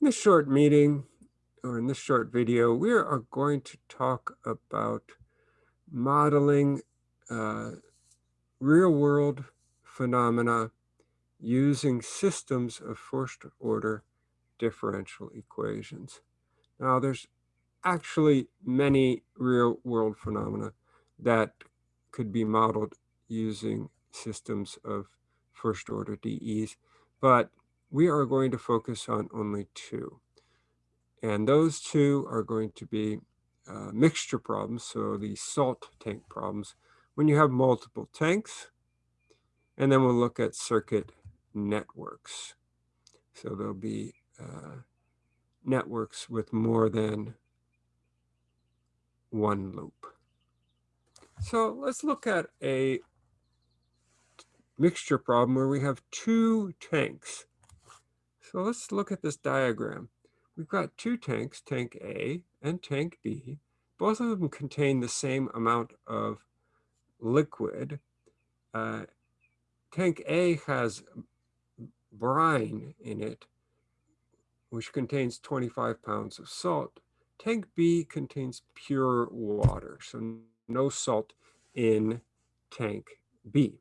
In this short meeting, or in this short video, we are going to talk about modeling uh, real-world phenomena using systems of first order differential equations. Now, there's actually many real-world phenomena that could be modeled using systems of first order DEs, but we are going to focus on only two. And those two are going to be uh, mixture problems, so the salt tank problems, when you have multiple tanks. And then we'll look at circuit networks. So there'll be uh, networks with more than one loop. So let's look at a mixture problem where we have two tanks. So let's look at this diagram. We've got two tanks, tank A and tank B. Both of them contain the same amount of liquid. Uh, tank A has brine in it, which contains 25 pounds of salt. Tank B contains pure water, so no salt in tank B.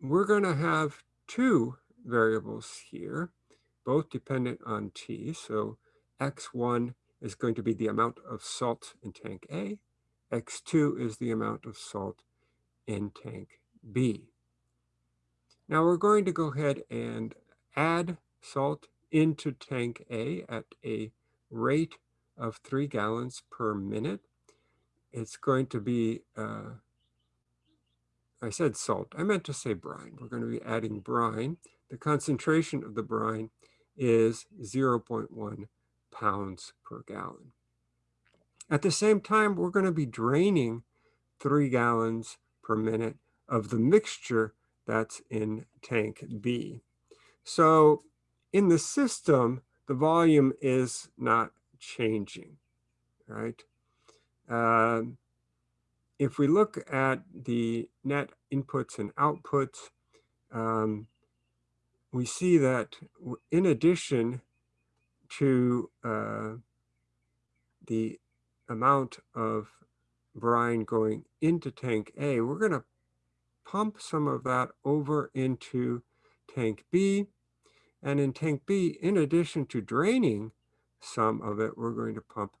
We're going to have two variables here, both dependent on T. So X1 is going to be the amount of salt in tank A. X2 is the amount of salt in tank B. Now we're going to go ahead and add salt into tank A at a rate of three gallons per minute. It's going to be uh, I said salt. I meant to say brine. We're going to be adding brine. The concentration of the brine is 0.1 pounds per gallon. At the same time, we're going to be draining three gallons per minute of the mixture that's in tank B. So in the system, the volume is not changing, right? Um, if we look at the net inputs and outputs, um, we see that in addition to uh, the amount of brine going into tank A, we're going to pump some of that over into tank B. And in tank B, in addition to draining some of it, we're going to pump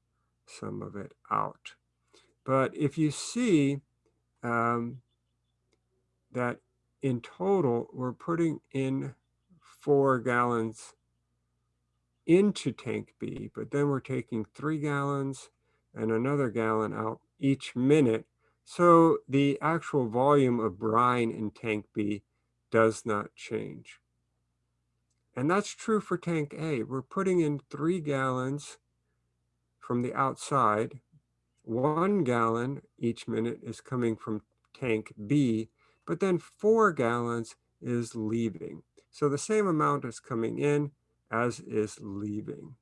some of it out. But if you see um, that in total, we're putting in four gallons into tank B, but then we're taking three gallons and another gallon out each minute. So the actual volume of brine in tank B does not change. And that's true for tank A. We're putting in three gallons from the outside one gallon each minute is coming from tank B, but then four gallons is leaving. So the same amount is coming in as is leaving.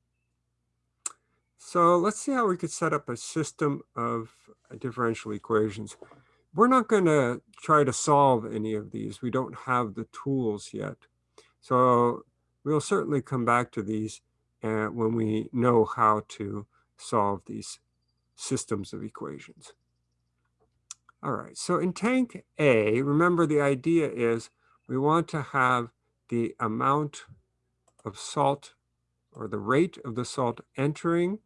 So let's see how we could set up a system of differential equations. We're not going to try to solve any of these. We don't have the tools yet. So we'll certainly come back to these uh, when we know how to solve these systems of equations. All right, so in tank A, remember the idea is we want to have the amount of salt or the rate of the salt entering,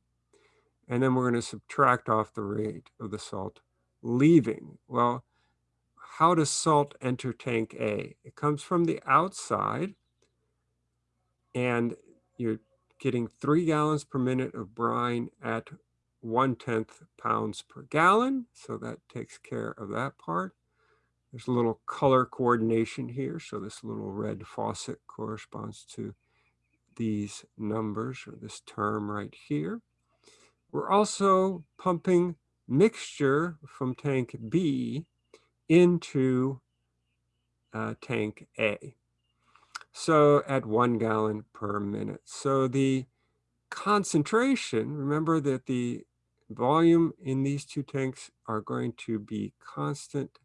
and then we're going to subtract off the rate of the salt leaving. Well, how does salt enter tank A? It comes from the outside, and you're getting three gallons per minute of brine at one tenth pounds per gallon. So that takes care of that part. There's a little color coordination here. So this little red faucet corresponds to these numbers or this term right here. We're also pumping mixture from tank B into uh, tank A. So at one gallon per minute. So the concentration, remember that the volume in these two tanks are going to be constant.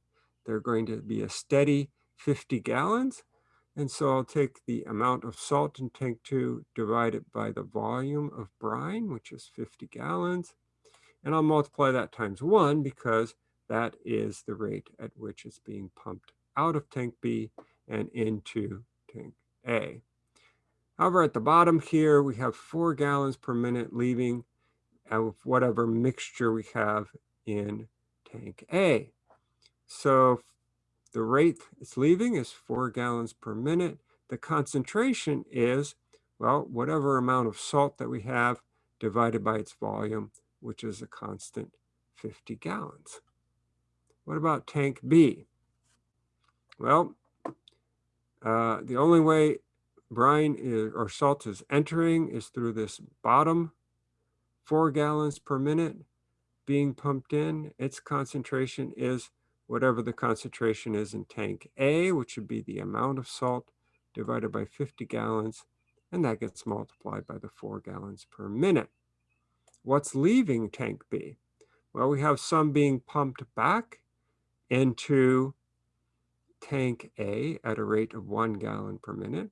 They're going to be a steady 50 gallons. And so I'll take the amount of salt in tank two, divide it by the volume of brine, which is 50 gallons. And I'll multiply that times one because that is the rate at which it's being pumped out of tank B and into tank A. However, at the bottom here, we have four gallons per minute leaving of whatever mixture we have in tank A. So the rate it's leaving is four gallons per minute. The concentration is, well, whatever amount of salt that we have divided by its volume, which is a constant 50 gallons. What about tank B? Well, uh, the only way brine is, or salt is entering is through this bottom four gallons per minute being pumped in. Its concentration is whatever the concentration is in tank A, which would be the amount of salt divided by 50 gallons, and that gets multiplied by the four gallons per minute. What's leaving tank B? Well, we have some being pumped back into tank A at a rate of one gallon per minute.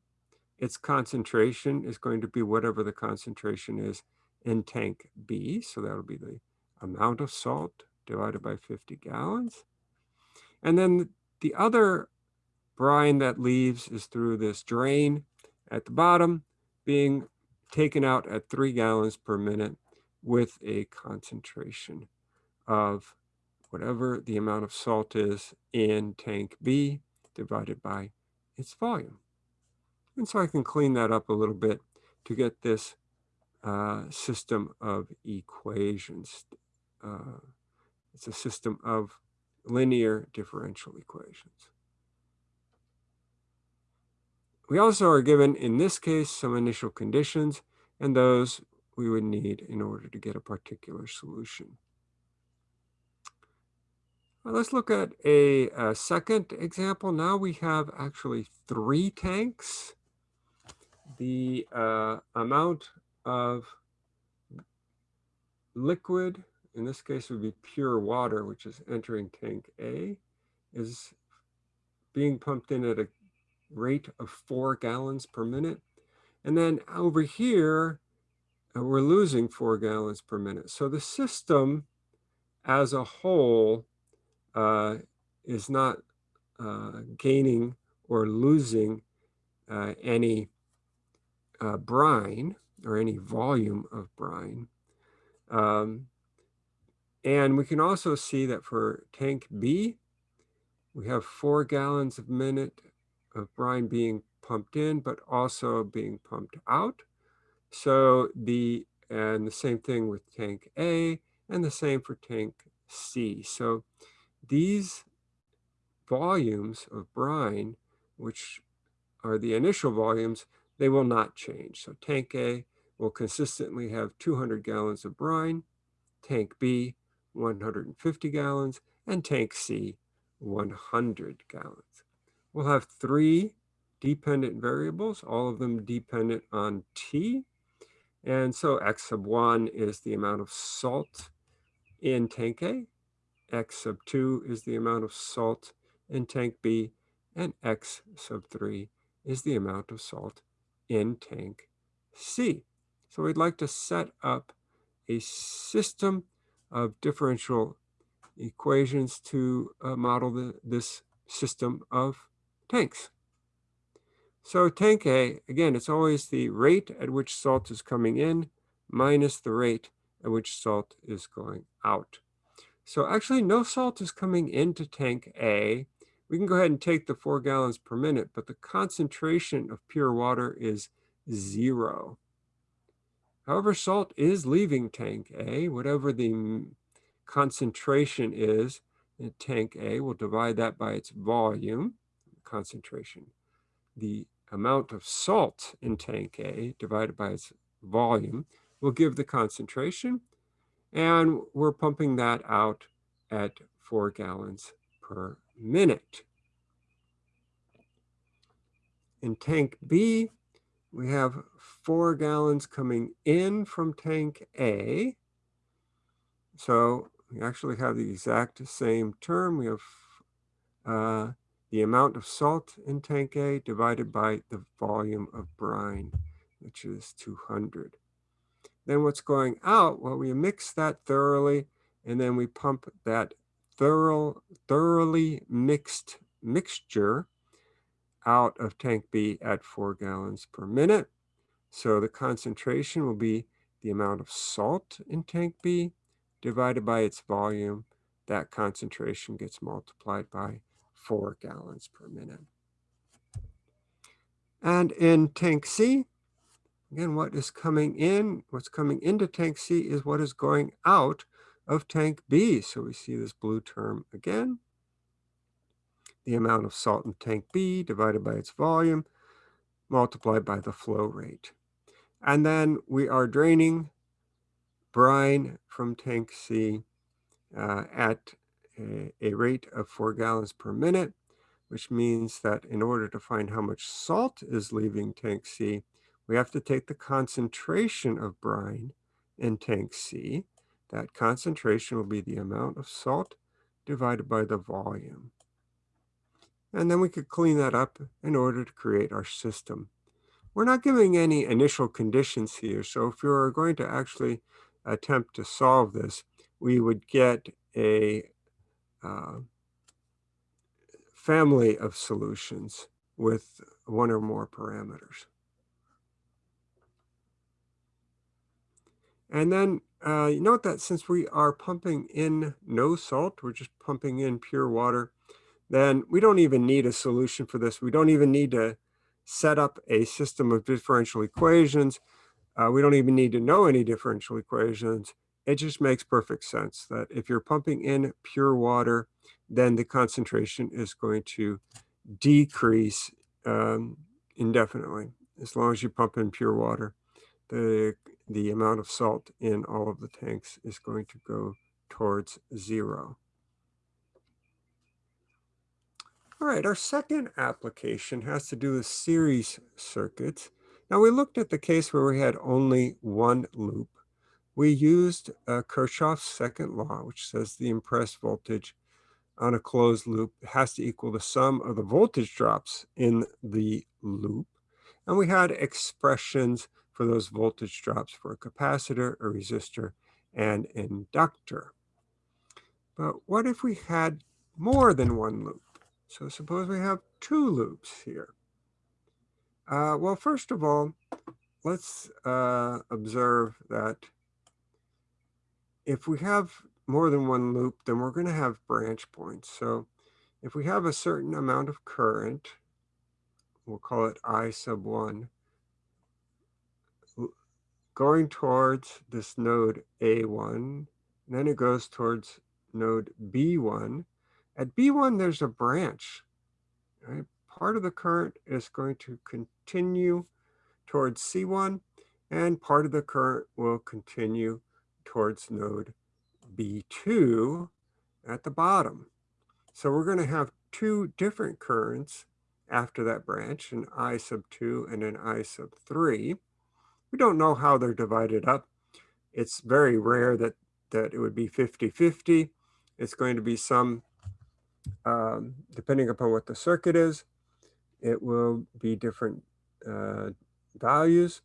Its concentration is going to be whatever the concentration is in tank B. So that'll be the amount of salt divided by 50 gallons. And then the other brine that leaves is through this drain at the bottom being taken out at three gallons per minute with a concentration of whatever the amount of salt is in tank B divided by its volume. And so I can clean that up a little bit to get this uh, system of equations. Uh, it's a system of linear differential equations. We also are given, in this case, some initial conditions, and those we would need in order to get a particular solution. Well, let's look at a, a, second example. Now we have actually three tanks. The uh, amount of liquid in this case would be pure water, which is entering tank A, is being pumped in at a rate of four gallons per minute. And then over here, uh, we're losing four gallons per minute. So the system as a whole uh, is not uh, gaining or losing uh, any uh, brine or any volume of brine. Um, and we can also see that for tank B, we have four gallons a minute of brine being pumped in, but also being pumped out. So the, and the same thing with tank A and the same for tank C. So these volumes of brine, which are the initial volumes, they will not change. So tank A will consistently have 200 gallons of brine, tank B 150 gallons, and tank C, 100 gallons. We'll have three dependent variables, all of them dependent on T. And so X sub 1 is the amount of salt in tank A, X sub 2 is the amount of salt in tank B, and X sub 3 is the amount of salt in tank C. So we'd like to set up a system of differential equations to uh, model the, this system of tanks. So tank A, again, it's always the rate at which salt is coming in minus the rate at which salt is going out. So actually no salt is coming into tank A. We can go ahead and take the four gallons per minute, but the concentration of pure water is zero. However, salt is leaving tank A, whatever the concentration is in tank A, we'll divide that by its volume, concentration. The amount of salt in tank A divided by its volume will give the concentration, and we're pumping that out at four gallons per minute. In tank B, we have four gallons coming in from tank A. So we actually have the exact same term. We have uh, the amount of salt in tank A divided by the volume of brine, which is 200. Then what's going out? Well, we mix that thoroughly, and then we pump that thorough, thoroughly mixed mixture out of tank B at four gallons per minute. So the concentration will be the amount of salt in tank B divided by its volume. That concentration gets multiplied by four gallons per minute. And in tank C, again, what is coming in, what's coming into tank C is what is going out of tank B. So we see this blue term again. The amount of salt in tank B divided by its volume multiplied by the flow rate. And then we are draining brine from tank C uh, at a, a rate of four gallons per minute, which means that in order to find how much salt is leaving tank C, we have to take the concentration of brine in tank C. That concentration will be the amount of salt divided by the volume. And then we could clean that up in order to create our system. We're not giving any initial conditions here. So if you're going to actually attempt to solve this, we would get a uh, family of solutions with one or more parameters. And then uh, note that since we are pumping in no salt, we're just pumping in pure water, then we don't even need a solution for this. We don't even need to set up a system of differential equations. Uh, we don't even need to know any differential equations. It just makes perfect sense that if you're pumping in pure water, then the concentration is going to decrease um, indefinitely as long as you pump in pure water. The, the amount of salt in all of the tanks is going to go towards zero. All right, our second application has to do with series circuits. Now we looked at the case where we had only one loop. We used uh, Kirchhoff's second law, which says the impressed voltage on a closed loop has to equal the sum of the voltage drops in the loop. And we had expressions for those voltage drops for a capacitor, a resistor, and inductor. But what if we had more than one loop? So suppose we have two loops here. Uh, well, first of all, let's uh, observe that if we have more than one loop, then we're going to have branch points. So if we have a certain amount of current, we'll call it I sub 1, going towards this node A1, and then it goes towards node B1, at B1, there's a branch. Right? Part of the current is going to continue towards C1, and part of the current will continue towards node B2 at the bottom. So we're going to have two different currents after that branch, an I sub 2 and an I sub 3. We don't know how they're divided up. It's very rare that, that it would be 50-50. It's going to be some um, depending upon what the circuit is, it will be different uh, values.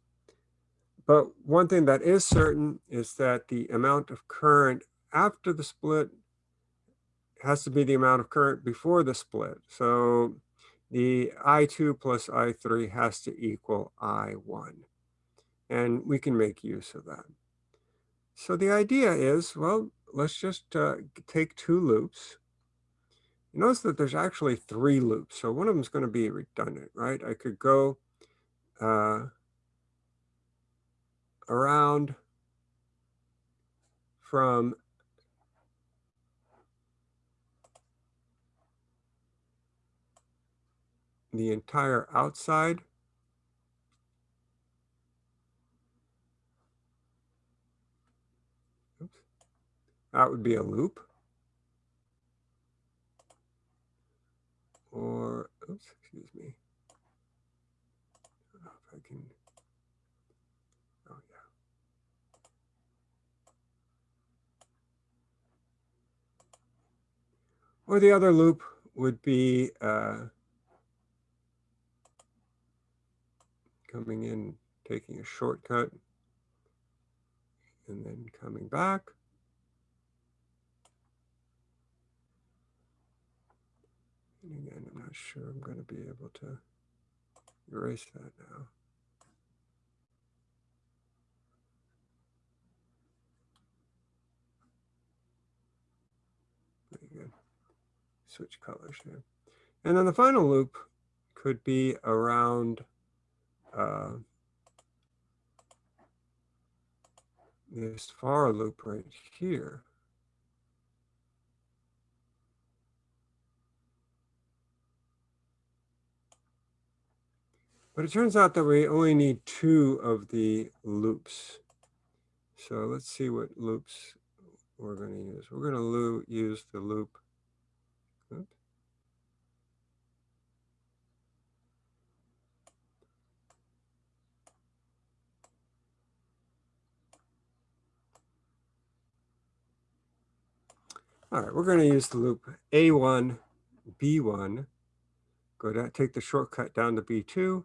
But one thing that is certain is that the amount of current after the split has to be the amount of current before the split. So the I2 plus I3 has to equal I1. And we can make use of that. So the idea is, well, let's just uh, take two loops you notice that there's actually three loops. So one of them is going to be redundant, right? I could go uh, around from the entire outside Oops. That would be a loop. or, oops, excuse me. I if I can, oh yeah. Or the other loop would be uh, coming in, taking a shortcut, and then coming back. Again, I'm not sure I'm going to be able to erase that now. Good. Switch colors here. And then the final loop could be around uh, this far loop right here. But it turns out that we only need two of the loops. So let's see what loops we're going to use. We're going to use the loop. All right, we're going to use the loop A1, B1, go down, take the shortcut down to B2,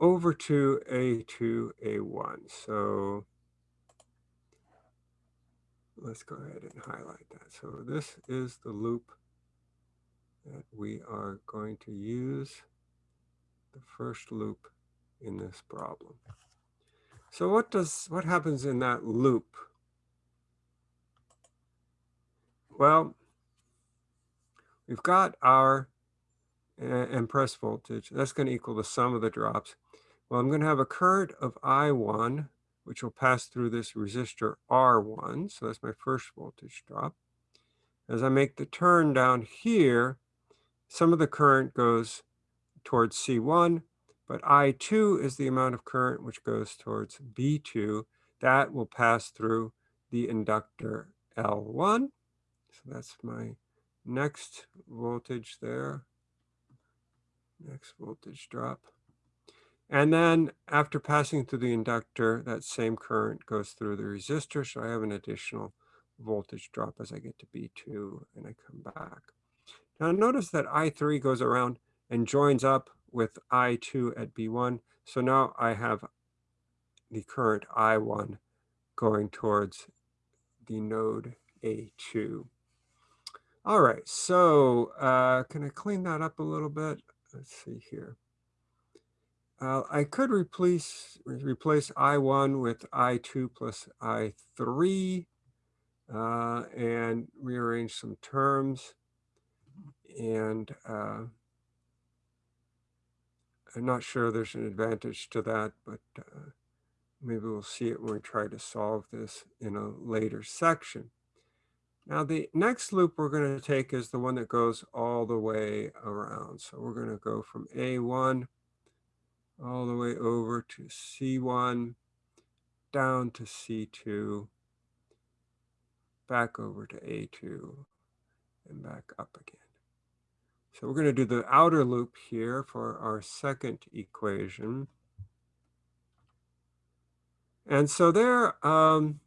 over to A2, A1. So let's go ahead and highlight that. So this is the loop that we are going to use, the first loop in this problem. So what does what happens in that loop? Well, we've got our impress voltage. That's going to equal the sum of the drops. Well, I'm going to have a current of I1, which will pass through this resistor R1. So that's my first voltage drop. As I make the turn down here, some of the current goes towards C1, but I2 is the amount of current which goes towards B2. That will pass through the inductor L1. So that's my next voltage there. Next voltage drop. And then after passing through the inductor, that same current goes through the resistor. So I have an additional voltage drop as I get to B2 and I come back. Now notice that I3 goes around and joins up with I2 at B1. So now I have the current I1 going towards the node A2. All right, so uh, can I clean that up a little bit? Let's see here. Uh, I could replace replace I1 with I2 plus I3 uh, and rearrange some terms. And uh, I'm not sure there's an advantage to that, but uh, maybe we'll see it when we try to solve this in a later section. Now the next loop we're going to take is the one that goes all the way around. So we're going to go from A1 all the way over to C1, down to C2, back over to A2, and back up again. So we're going to do the outer loop here for our second equation. And so there, um,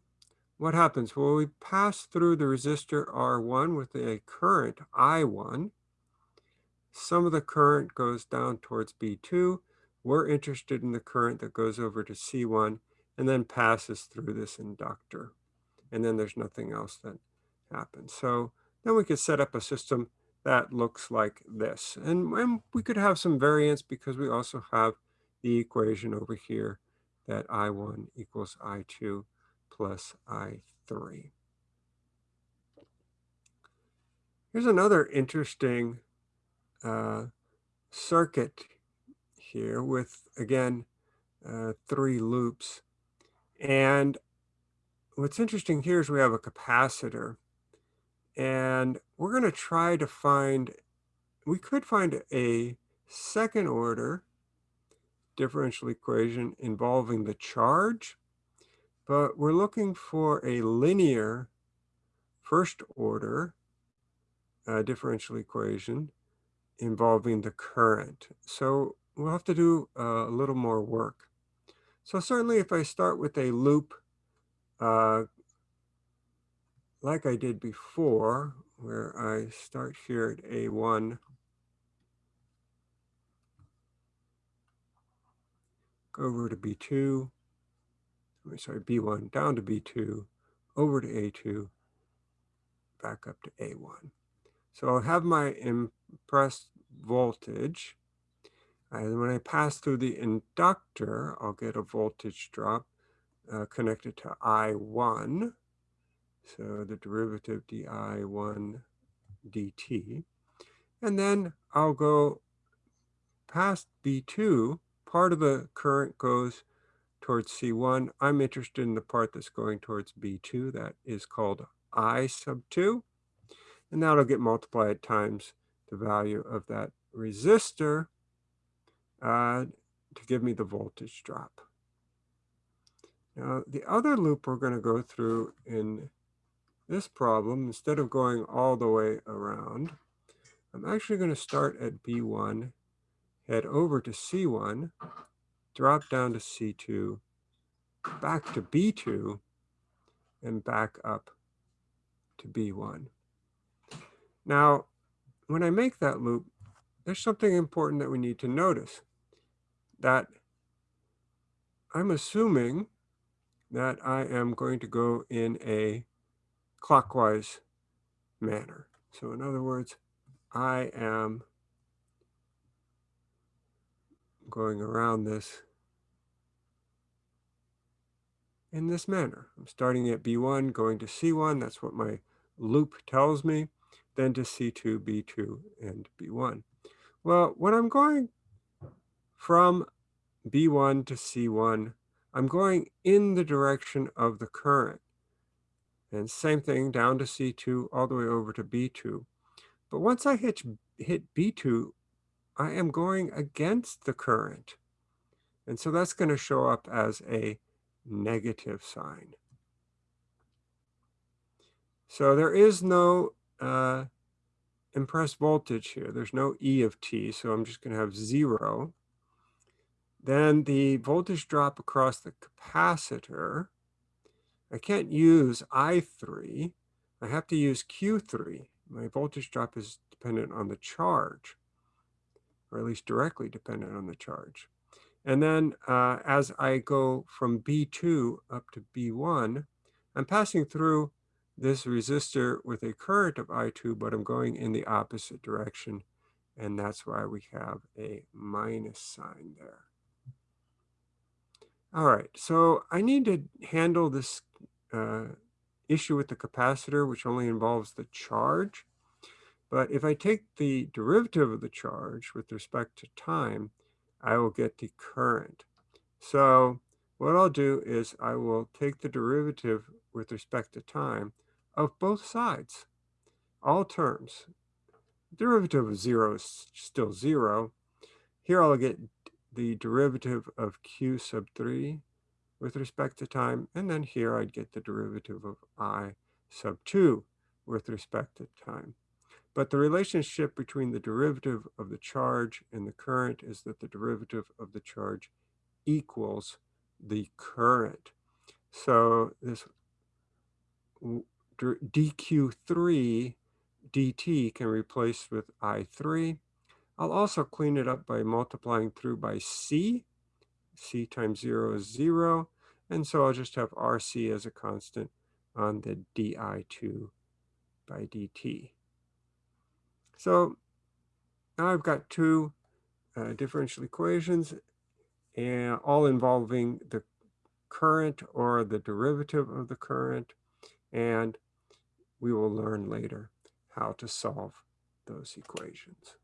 what happens? Well, we pass through the resistor R1 with a current I1. Some of the current goes down towards B2. We're interested in the current that goes over to C1 and then passes through this inductor. And then there's nothing else that happens. So then we could set up a system that looks like this. And, and we could have some variance because we also have the equation over here that I1 equals I2 plus I3. Here's another interesting uh, circuit here with, again, uh, three loops. And what's interesting here is we have a capacitor. And we're going to try to find, we could find a second order differential equation involving the charge but we're looking for a linear first order uh, differential equation involving the current. So we'll have to do uh, a little more work. So certainly if I start with a loop uh, like I did before, where I start here at A1, go over to B2, sorry, B1 down to B2, over to A2, back up to A1. So I'll have my impressed voltage. And when I pass through the inductor, I'll get a voltage drop uh, connected to I1. So the derivative di1 dt. And then I'll go past B2. Part of the current goes towards C1. I'm interested in the part that's going towards B2. That is called I sub 2. And that'll get multiplied times the value of that resistor uh, to give me the voltage drop. Now, the other loop we're going to go through in this problem, instead of going all the way around, I'm actually going to start at B1, head over to C1, drop down to C2, back to B2, and back up to B1. Now, when I make that loop, there's something important that we need to notice. That I'm assuming that I am going to go in a clockwise manner. So in other words, I am going around this in this manner. I'm starting at B1, going to C1. That's what my loop tells me. Then to C2, B2, and B1. Well, when I'm going from B1 to C1, I'm going in the direction of the current. And same thing down to C2 all the way over to B2. But once I hit, hit B2, I am going against the current. And so that's going to show up as a negative sign. So there is no uh, impressed voltage here. There's no E of t, so I'm just going to have zero. Then the voltage drop across the capacitor, I can't use I3. I have to use Q3. My voltage drop is dependent on the charge, or at least directly dependent on the charge. And then uh, as I go from B2 up to B1, I'm passing through this resistor with a current of I2, but I'm going in the opposite direction. And that's why we have a minus sign there. All right, so I need to handle this uh, issue with the capacitor, which only involves the charge. But if I take the derivative of the charge with respect to time, I will get the current. So what I'll do is I will take the derivative with respect to time of both sides, all terms. Derivative of 0 is still 0. Here I'll get the derivative of q sub 3 with respect to time, and then here I'd get the derivative of i sub 2 with respect to time. But the relationship between the derivative of the charge and the current is that the derivative of the charge equals the current. So this dq3 dt can replace with i3. I'll also clean it up by multiplying through by c. c times 0 is 0. And so I'll just have rc as a constant on the di2 by dt. So now I've got two uh, differential equations, and all involving the current or the derivative of the current. And we will learn later how to solve those equations.